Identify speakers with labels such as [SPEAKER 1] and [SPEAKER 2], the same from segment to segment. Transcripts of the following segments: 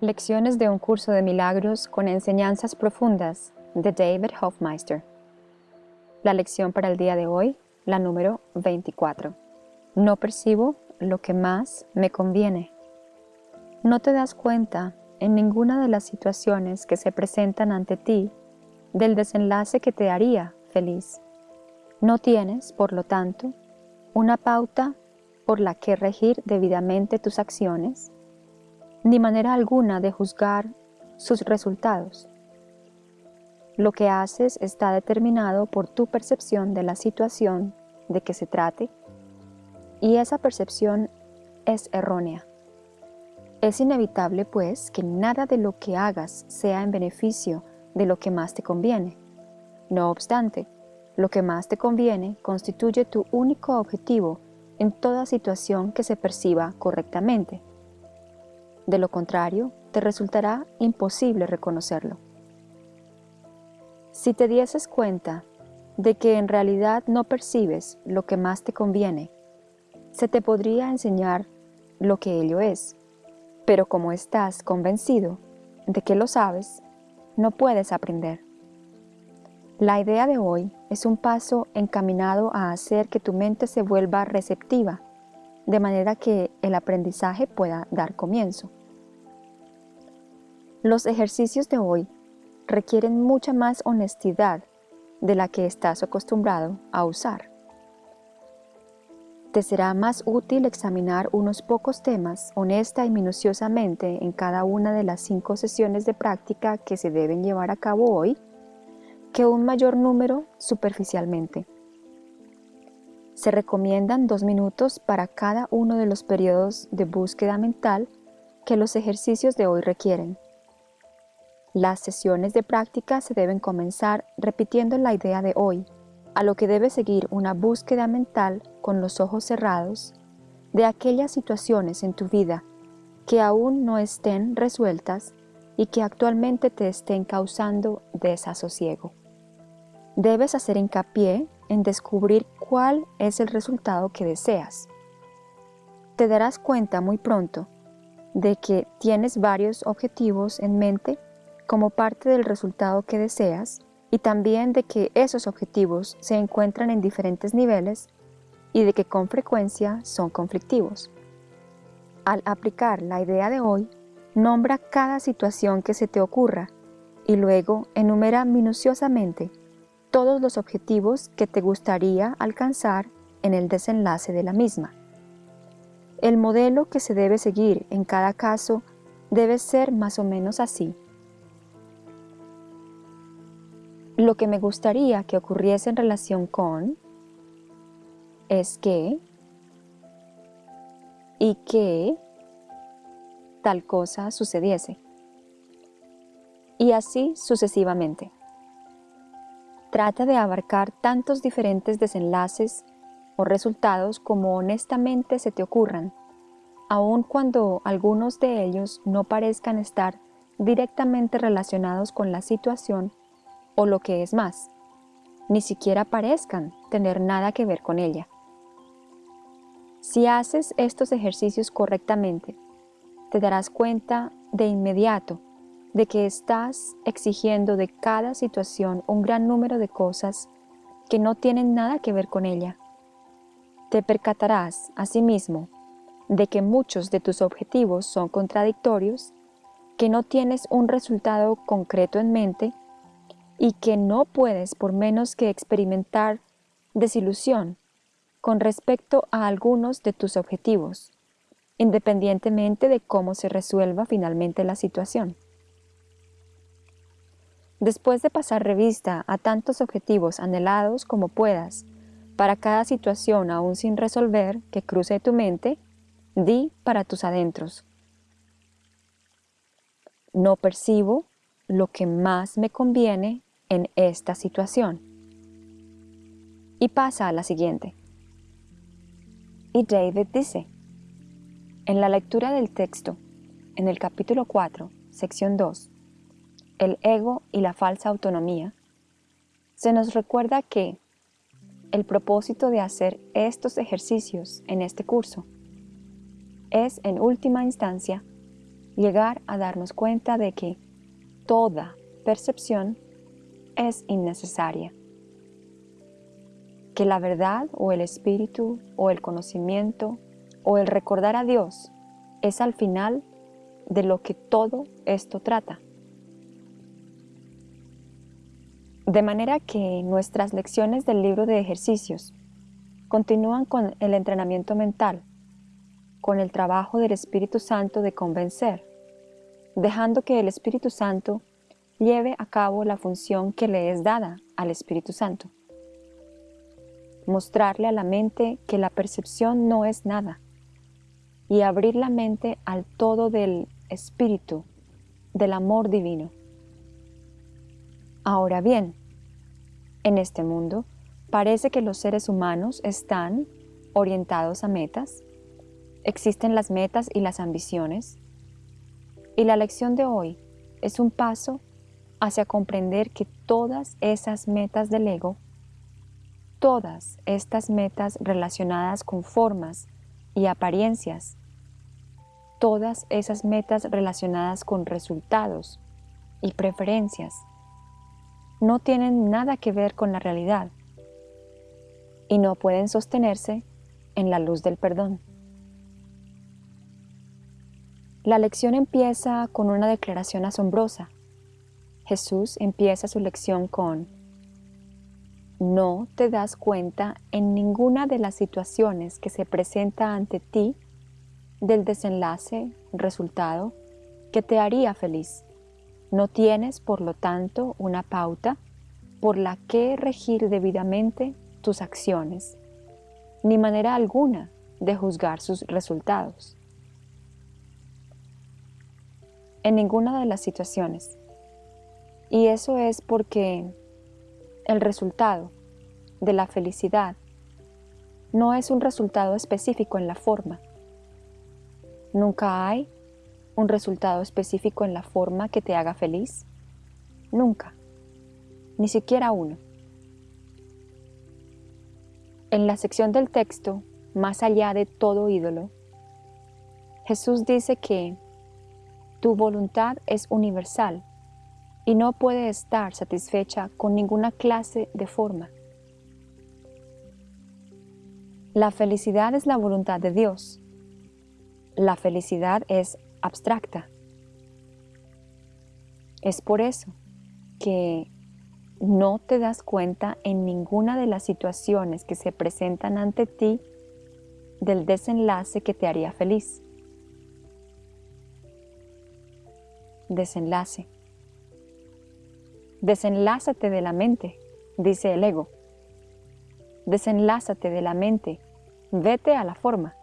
[SPEAKER 1] Lecciones de un curso de milagros con enseñanzas profundas de David Hofmeister. La lección para el día de hoy, la número 24. No percibo lo que más me conviene. No te das cuenta en ninguna de las situaciones que se presentan ante ti del desenlace que te haría feliz. No tienes, por lo tanto, una pauta por la que regir debidamente tus acciones ni manera alguna de juzgar sus resultados. Lo que haces está determinado por tu percepción de la situación de que se trate y esa percepción es errónea. Es inevitable, pues, que nada de lo que hagas sea en beneficio de lo que más te conviene. No obstante, lo que más te conviene constituye tu único objetivo en toda situación que se perciba correctamente. De lo contrario, te resultará imposible reconocerlo. Si te dieses cuenta de que en realidad no percibes lo que más te conviene, se te podría enseñar lo que ello es, pero como estás convencido de que lo sabes, no puedes aprender. La idea de hoy es un paso encaminado a hacer que tu mente se vuelva receptiva, de manera que el aprendizaje pueda dar comienzo. Los ejercicios de hoy requieren mucha más honestidad de la que estás acostumbrado a usar. Te será más útil examinar unos pocos temas honesta y minuciosamente en cada una de las cinco sesiones de práctica que se deben llevar a cabo hoy que un mayor número superficialmente. Se recomiendan dos minutos para cada uno de los periodos de búsqueda mental que los ejercicios de hoy requieren. Las sesiones de práctica se deben comenzar repitiendo la idea de hoy, a lo que debe seguir una búsqueda mental con los ojos cerrados de aquellas situaciones en tu vida que aún no estén resueltas y que actualmente te estén causando desasosiego. Debes hacer hincapié en descubrir cuál es el resultado que deseas. Te darás cuenta muy pronto de que tienes varios objetivos en mente como parte del resultado que deseas y también de que esos objetivos se encuentran en diferentes niveles y de que con frecuencia son conflictivos. Al aplicar la idea de hoy, nombra cada situación que se te ocurra y luego enumera minuciosamente todos los objetivos que te gustaría alcanzar en el desenlace de la misma. El modelo que se debe seguir en cada caso debe ser más o menos así. Lo que me gustaría que ocurriese en relación con es que y que tal cosa sucediese. Y así sucesivamente. Trata de abarcar tantos diferentes desenlaces o resultados como honestamente se te ocurran, aun cuando algunos de ellos no parezcan estar directamente relacionados con la situación o lo que es más, ni siquiera parezcan tener nada que ver con ella. Si haces estos ejercicios correctamente, te darás cuenta de inmediato de que estás exigiendo de cada situación un gran número de cosas que no tienen nada que ver con ella. Te percatarás, asimismo, de que muchos de tus objetivos son contradictorios, que no tienes un resultado concreto en mente y que no puedes por menos que experimentar desilusión con respecto a algunos de tus objetivos, independientemente de cómo se resuelva finalmente la situación. Después de pasar revista a tantos objetivos anhelados como puedas, para cada situación aún sin resolver que cruce tu mente, di para tus adentros. No percibo lo que más me conviene en esta situación. Y pasa a la siguiente. Y David dice, en la lectura del texto, en el capítulo 4, sección 2, el ego y la falsa autonomía, se nos recuerda que el propósito de hacer estos ejercicios en este curso es, en última instancia, llegar a darnos cuenta de que toda percepción es innecesaria, que la verdad o el espíritu o el conocimiento o el recordar a Dios es al final de lo que todo esto trata. De manera que nuestras lecciones del libro de ejercicios continúan con el entrenamiento mental, con el trabajo del Espíritu Santo de convencer, dejando que el Espíritu Santo lleve a cabo la función que le es dada al Espíritu Santo. Mostrarle a la mente que la percepción no es nada y abrir la mente al todo del Espíritu, del amor divino. Ahora bien, en este mundo parece que los seres humanos están orientados a metas, existen las metas y las ambiciones, y la lección de hoy es un paso hacia comprender que todas esas metas del ego, todas estas metas relacionadas con formas y apariencias, todas esas metas relacionadas con resultados y preferencias, no tienen nada que ver con la realidad y no pueden sostenerse en la luz del perdón. La lección empieza con una declaración asombrosa. Jesús empieza su lección con, no te das cuenta en ninguna de las situaciones que se presenta ante ti del desenlace, resultado, que te haría feliz. No tienes, por lo tanto, una pauta por la que regir debidamente tus acciones, ni manera alguna de juzgar sus resultados. En ninguna de las situaciones. Y eso es porque el resultado de la felicidad no es un resultado específico en la forma. Nunca hay un resultado específico en la forma que te haga feliz? Nunca, ni siquiera uno. En la sección del texto, más allá de todo ídolo, Jesús dice que tu voluntad es universal y no puede estar satisfecha con ninguna clase de forma. La felicidad es la voluntad de Dios. La felicidad es abstracta. Es por eso que no te das cuenta en ninguna de las situaciones que se presentan ante ti del desenlace que te haría feliz. Desenlace. Desenlázate de la mente, dice el ego. Desenlázate de la mente, vete a la forma.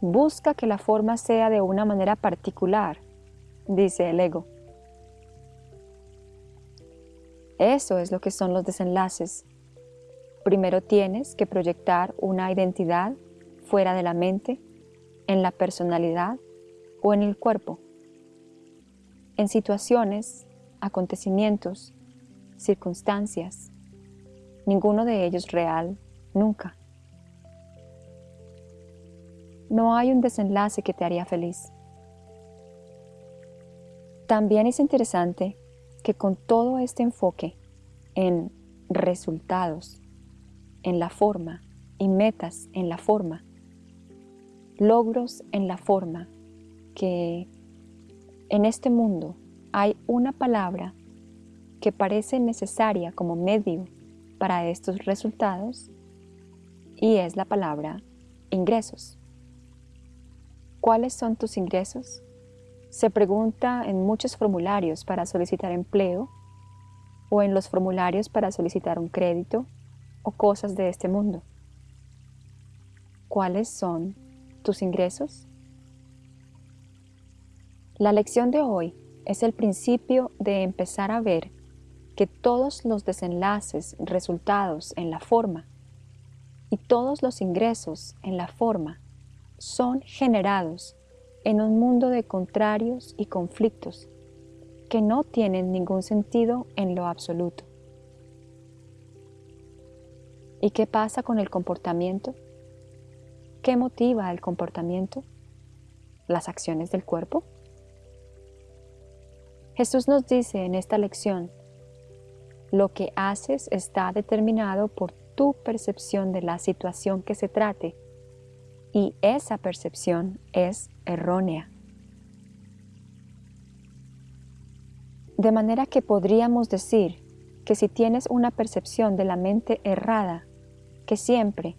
[SPEAKER 1] Busca que la forma sea de una manera particular, dice el ego. Eso es lo que son los desenlaces. Primero tienes que proyectar una identidad fuera de la mente, en la personalidad o en el cuerpo, en situaciones, acontecimientos, circunstancias, ninguno de ellos real, nunca no hay un desenlace que te haría feliz. También es interesante que con todo este enfoque en resultados, en la forma y metas en la forma, logros en la forma, que en este mundo hay una palabra que parece necesaria como medio para estos resultados y es la palabra ingresos. ¿Cuáles son tus ingresos? Se pregunta en muchos formularios para solicitar empleo o en los formularios para solicitar un crédito o cosas de este mundo. ¿Cuáles son tus ingresos? La lección de hoy es el principio de empezar a ver que todos los desenlaces resultados en la forma y todos los ingresos en la forma son generados en un mundo de contrarios y conflictos que no tienen ningún sentido en lo absoluto. ¿Y qué pasa con el comportamiento? ¿Qué motiva el comportamiento? ¿Las acciones del cuerpo? Jesús nos dice en esta lección, lo que haces está determinado por tu percepción de la situación que se trate y esa percepción es errónea. De manera que podríamos decir que si tienes una percepción de la mente errada, que siempre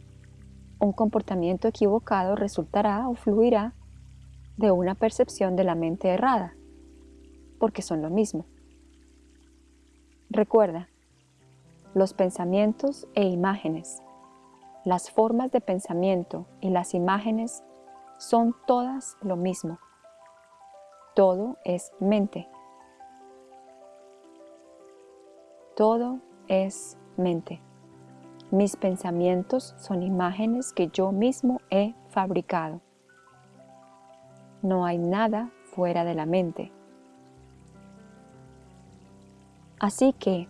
[SPEAKER 1] un comportamiento equivocado resultará o fluirá de una percepción de la mente errada, porque son lo mismo. Recuerda, los pensamientos e imágenes, las formas de pensamiento y las imágenes son todas lo mismo. Todo es mente. Todo es mente. Mis pensamientos son imágenes que yo mismo he fabricado. No hay nada fuera de la mente. Así que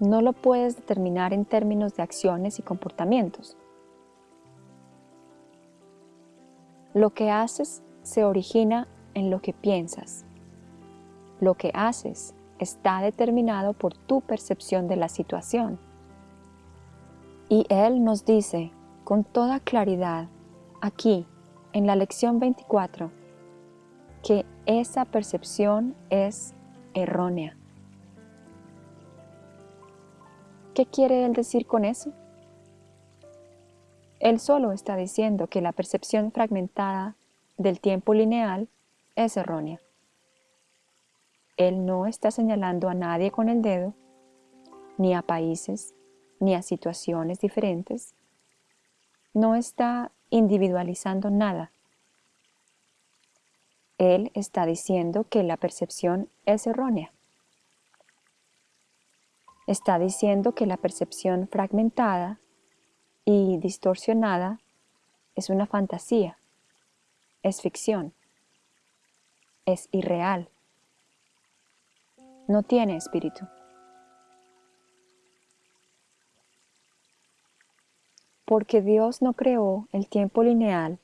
[SPEAKER 1] no lo puedes determinar en términos de acciones y comportamientos. Lo que haces se origina en lo que piensas. Lo que haces está determinado por tu percepción de la situación. Y Él nos dice con toda claridad aquí, en la lección 24, que esa percepción es errónea. ¿Qué quiere Él decir con eso? Él solo está diciendo que la percepción fragmentada del tiempo lineal es errónea. Él no está señalando a nadie con el dedo, ni a países, ni a situaciones diferentes, no está individualizando nada. Él está diciendo que la percepción es errónea. Está diciendo que la percepción fragmentada y distorsionada es una fantasía, es ficción, es irreal, no tiene espíritu. porque Dios no creó el tiempo lineal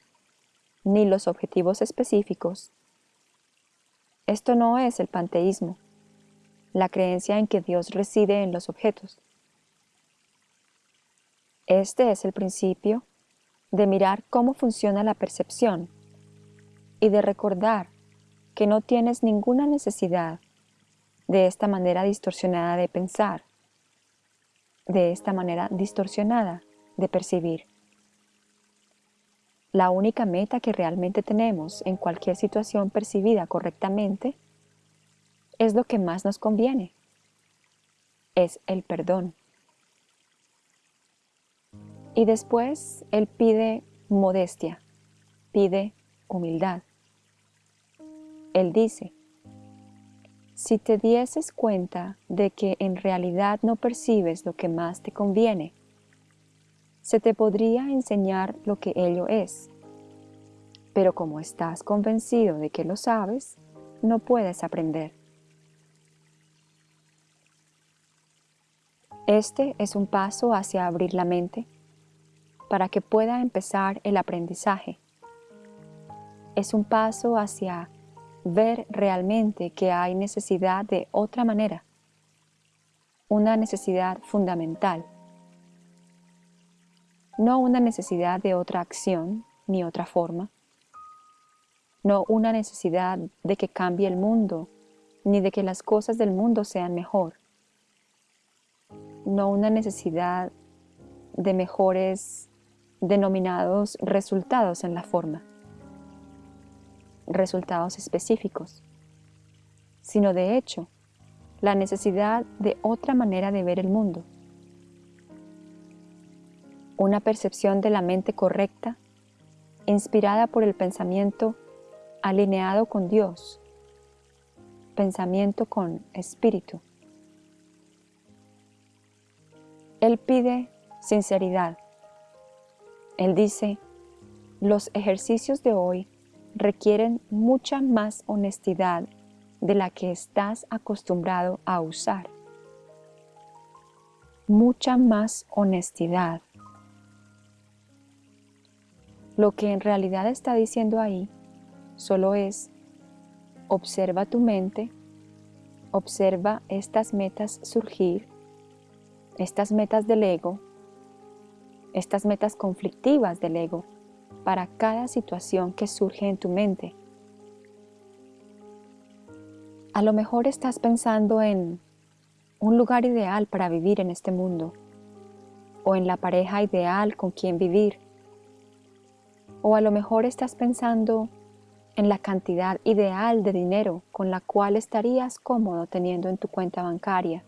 [SPEAKER 1] ni los objetivos específicos. Esto no es el panteísmo, la creencia en que Dios reside en los objetos. Este es el principio de mirar cómo funciona la percepción y de recordar que no tienes ninguna necesidad de esta manera distorsionada de pensar, de esta manera distorsionada de percibir. La única meta que realmente tenemos en cualquier situación percibida correctamente es lo que más nos conviene. Es el perdón. Y después Él pide modestia, pide humildad. Él dice, si te dieses cuenta de que en realidad no percibes lo que más te conviene, se te podría enseñar lo que ello es. Pero como estás convencido de que lo sabes, no puedes aprender. Este es un paso hacia abrir la mente para que pueda empezar el aprendizaje. Es un paso hacia ver realmente que hay necesidad de otra manera, una necesidad fundamental no una necesidad de otra acción ni otra forma, no una necesidad de que cambie el mundo, ni de que las cosas del mundo sean mejor, no una necesidad de mejores denominados resultados en la forma, resultados específicos, sino de hecho la necesidad de otra manera de ver el mundo, una percepción de la mente correcta, inspirada por el pensamiento alineado con Dios, pensamiento con espíritu. Él pide sinceridad. Él dice, los ejercicios de hoy requieren mucha más honestidad de la que estás acostumbrado a usar. Mucha más honestidad. Lo que en realidad está diciendo ahí solo es, observa tu mente observa estas metas surgir, estas metas del ego, estas metas conflictivas del ego para cada situación que surge en tu mente. A lo mejor estás pensando en un lugar ideal para vivir en este mundo, o en la pareja ideal con quien vivir, o a lo mejor estás pensando en la cantidad ideal de dinero con la cual estarías cómodo teniendo en tu cuenta bancaria,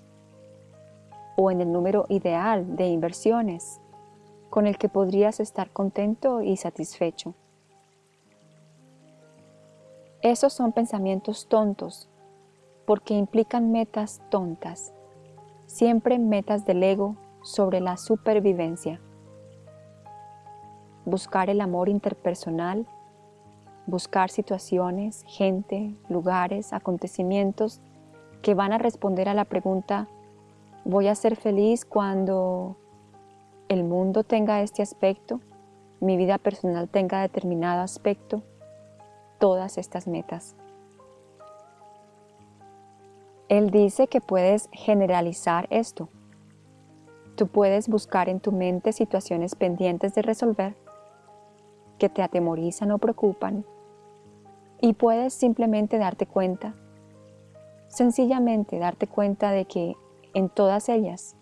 [SPEAKER 1] o en el número ideal de inversiones con el que podrías estar contento y satisfecho. Esos son pensamientos tontos porque implican metas tontas, siempre metas del ego sobre la supervivencia. Buscar el amor interpersonal, buscar situaciones, gente, lugares, acontecimientos que van a responder a la pregunta ¿voy a ser feliz cuando el mundo tenga este aspecto? ¿Mi vida personal tenga determinado aspecto? Todas estas metas. Él dice que puedes generalizar esto. Tú puedes buscar en tu mente situaciones pendientes de resolver que te atemorizan o preocupan y puedes simplemente darte cuenta, sencillamente darte cuenta de que en todas ellas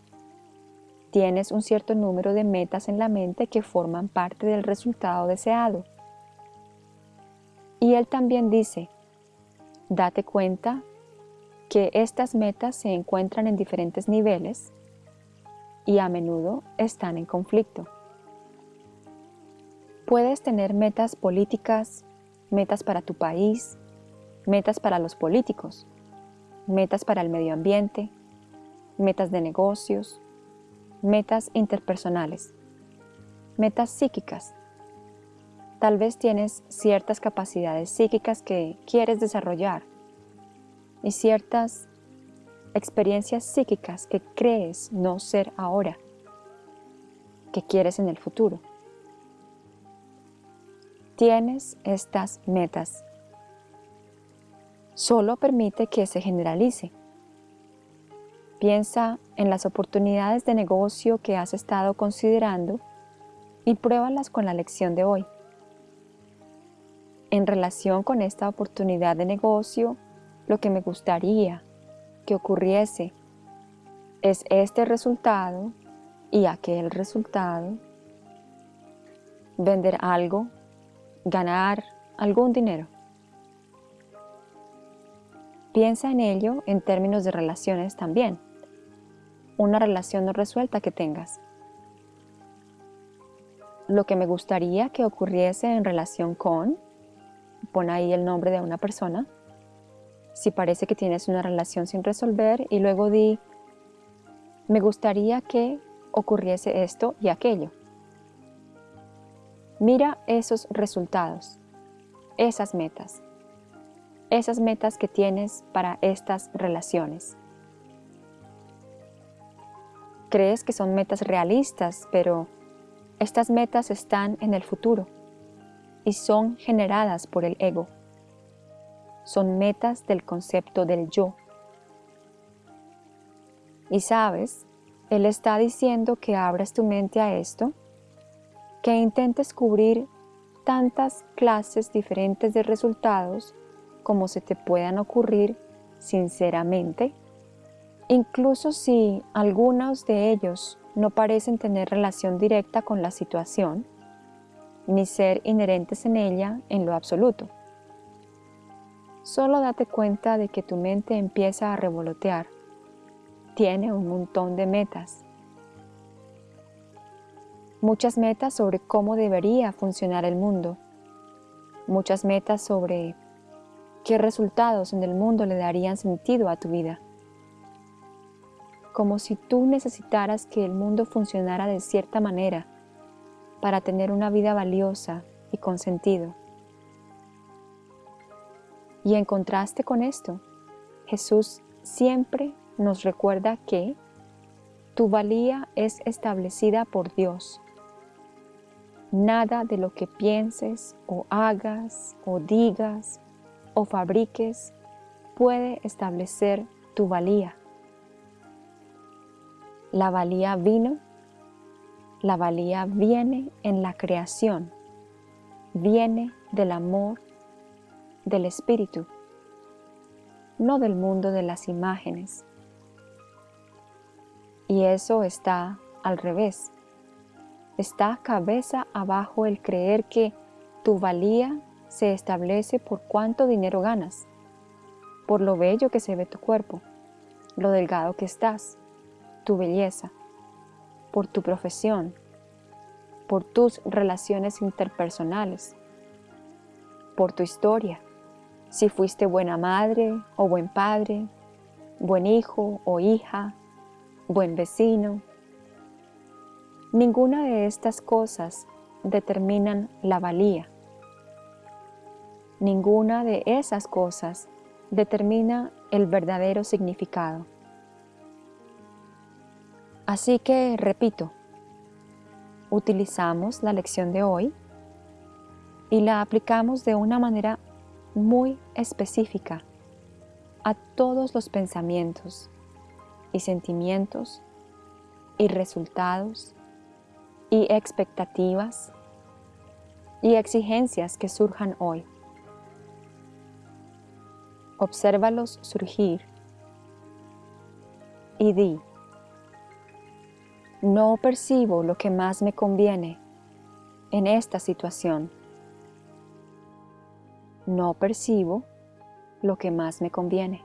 [SPEAKER 1] tienes un cierto número de metas en la mente que forman parte del resultado deseado. Y él también dice, date cuenta que estas metas se encuentran en diferentes niveles y a menudo están en conflicto. Puedes tener metas políticas, metas para tu país, metas para los políticos, metas para el medio ambiente, metas de negocios, metas interpersonales, metas psíquicas. Tal vez tienes ciertas capacidades psíquicas que quieres desarrollar y ciertas experiencias psíquicas que crees no ser ahora, que quieres en el futuro. Tienes estas metas. Solo permite que se generalice. Piensa en las oportunidades de negocio que has estado considerando y pruébalas con la lección de hoy. En relación con esta oportunidad de negocio, lo que me gustaría que ocurriese es este resultado y aquel resultado, vender algo, ganar algún dinero. Piensa en ello en términos de relaciones también, una relación no resuelta que tengas. Lo que me gustaría que ocurriese en relación con, pon ahí el nombre de una persona, si parece que tienes una relación sin resolver y luego di, me gustaría que ocurriese esto y aquello. Mira esos resultados, esas metas, esas metas que tienes para estas relaciones. Crees que son metas realistas, pero estas metas están en el futuro y son generadas por el ego. Son metas del concepto del yo. Y sabes, Él está diciendo que abras tu mente a esto, que intentes cubrir tantas clases diferentes de resultados como se te puedan ocurrir sinceramente, incluso si algunos de ellos no parecen tener relación directa con la situación, ni ser inherentes en ella en lo absoluto. Solo date cuenta de que tu mente empieza a revolotear. Tiene un montón de metas. Muchas metas sobre cómo debería funcionar el mundo. Muchas metas sobre qué resultados en el mundo le darían sentido a tu vida. Como si tú necesitaras que el mundo funcionara de cierta manera para tener una vida valiosa y con sentido. Y en contraste con esto, Jesús siempre nos recuerda que tu valía es establecida por Dios. Nada de lo que pienses o hagas o digas o fabriques puede establecer tu valía. La valía vino, la valía viene en la creación, viene del amor del espíritu, no del mundo de las imágenes. Y eso está al revés. Está cabeza abajo el creer que tu valía se establece por cuánto dinero ganas, por lo bello que se ve tu cuerpo, lo delgado que estás, tu belleza, por tu profesión, por tus relaciones interpersonales, por tu historia, si fuiste buena madre o buen padre, buen hijo o hija, buen vecino. Ninguna de estas cosas determinan la valía. Ninguna de esas cosas determina el verdadero significado. Así que, repito, utilizamos la lección de hoy y la aplicamos de una manera muy específica a todos los pensamientos y sentimientos y resultados y expectativas y exigencias que surjan hoy. Obsérvalos surgir y di, no percibo lo que más me conviene en esta situación no percibo lo que más me conviene.